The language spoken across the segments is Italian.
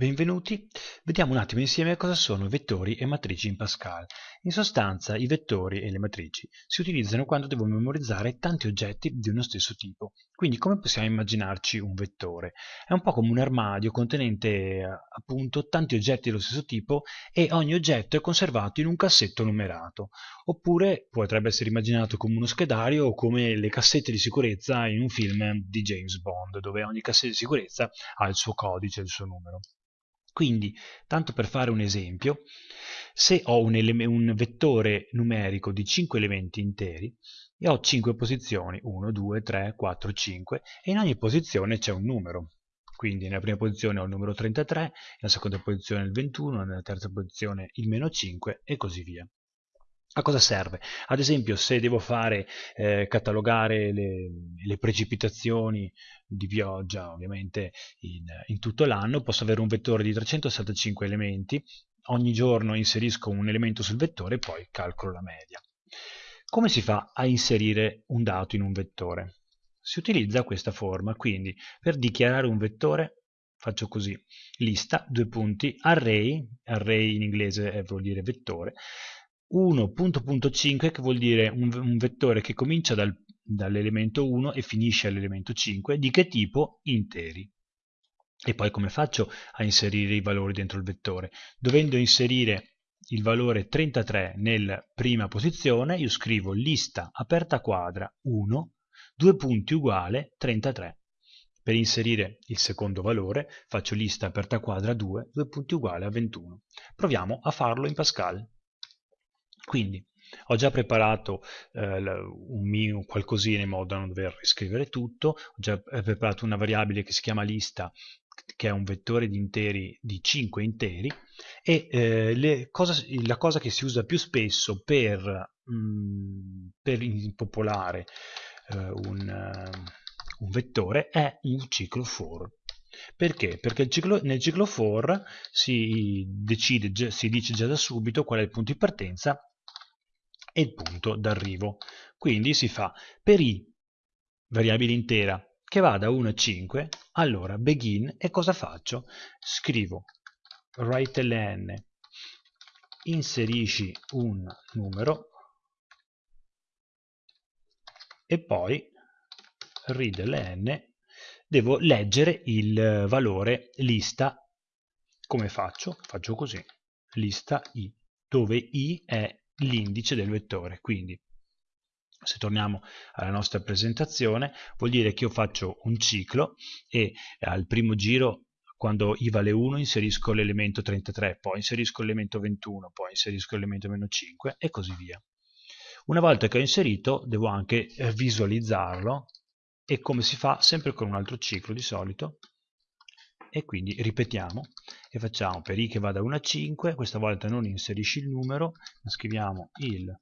Benvenuti, vediamo un attimo insieme cosa sono vettori e matrici in Pascal. In sostanza i vettori e le matrici si utilizzano quando devo memorizzare tanti oggetti di uno stesso tipo. Quindi come possiamo immaginarci un vettore? È un po' come un armadio contenente appunto tanti oggetti dello stesso tipo e ogni oggetto è conservato in un cassetto numerato. Oppure potrebbe essere immaginato come uno schedario o come le cassette di sicurezza in un film di James Bond, dove ogni cassetta di sicurezza ha il suo codice, il suo numero. Quindi, tanto per fare un esempio, se ho un, un vettore numerico di 5 elementi interi e ho 5 posizioni, 1, 2, 3, 4, 5, e in ogni posizione c'è un numero. Quindi nella prima posizione ho il numero 33, nella seconda posizione il 21, nella terza posizione il meno 5 e così via. A cosa serve? Ad esempio se devo fare eh, catalogare le, le, precipitazioni di pioggia ovviamente in, in tutto l'anno posso avere un vettore di 365 elementi, ogni giorno inserisco un elemento sul vettore e poi calcolo la media. Come si fa a inserire un dato in un vettore? Si utilizza questa forma, quindi per dichiarare un vettore faccio così, lista, due punti, array, array in inglese vuol dire vettore, 1.5 che vuol dire un, un, vettore che comincia dal, dall'elemento 1 e finisce all'elemento 5, di che tipo? Interi. E poi come faccio a inserire i valori dentro il vettore? Dovendo inserire il valore 33 nella prima posizione, io scrivo lista aperta quadra 1, due punti uguale 33. Per inserire il secondo valore faccio lista aperta quadra 2, due punti uguale a 21. Proviamo a farlo in Pascal. Quindi ho già preparato eh, un mio qualcosina in modo da non dover riscrivere tutto, ho già eh, preparato una variabile che si chiama lista che è un vettore di interi di 5 interi e eh, cosa, la cosa che si usa più spesso per, mh, mm, per impopolare eh, un, uh, un, vettore è un ciclo for. Perché? Perché ciclo, nel ciclo for si, decide, si dice già da subito qual è il punto di partenza e il punto d'arrivo. Quindi si fa per i variabile intera che va da 1 a 5, allora begin e cosa faccio? Scrivo write-ln inserisci un numero e poi readln devo leggere il valore lista come faccio? Faccio così lista i dove i è l'indice del vettore. Quindi se torniamo alla nostra presentazione vuol dire che io faccio un ciclo e al primo giro quando i vale 1 inserisco l'elemento 33, poi inserisco l'elemento 21, poi inserisco l'elemento meno 5 e così via. Una volta che ho inserito devo anche eh, visualizzarlo e come si fa sempre con un altro ciclo di solito e quindi ripetiamo e facciamo? Per i che va da 1 a 5 questa volta non inserisci il numero ma scriviamo il,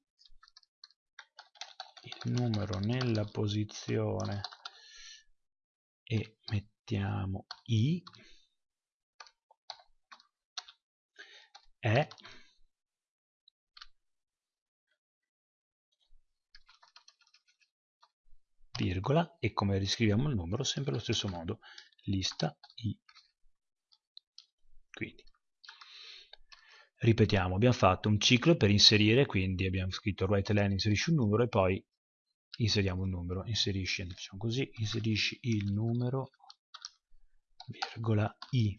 il numero nella posizione e mettiamo i è virgola e come riscriviamo il numero sempre allo stesso modo lista i quindi, ripetiamo, abbiamo fatto un ciclo per inserire, quindi abbiamo scritto write len, inserisci un numero e poi inseriamo un numero, inserisci, diciamo così, inserisci il numero, virgola i,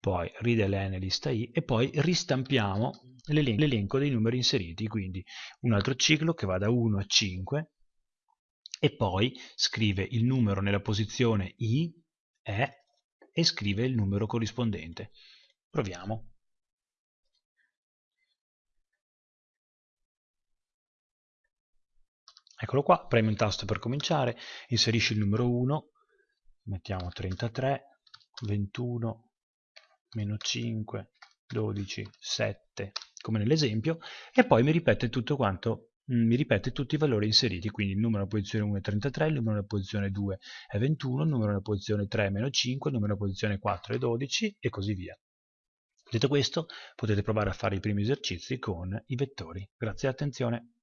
poi readln lista i e poi ristampiamo l'elenco dei numeri inseriti, quindi un altro ciclo che va da 1 a 5 e poi scrive il numero nella posizione i, e e scrive il numero corrispondente. Proviamo. Eccolo qua, premi un tasto per cominciare, inserisci il numero 1, mettiamo 33, 21, meno 5, 12, 7, come nell'esempio, e poi mi ripete tutto quanto mi ripete tutti i valori inseriti, quindi il numero nella posizione 1 è 33, il numero nella posizione 2 è 21, il numero nella posizione 3 è meno 5, il numero nella posizione 4 è 12 e così via. Detto questo, potete provare a fare i primi esercizi con i vettori. Grazie all'attenzione.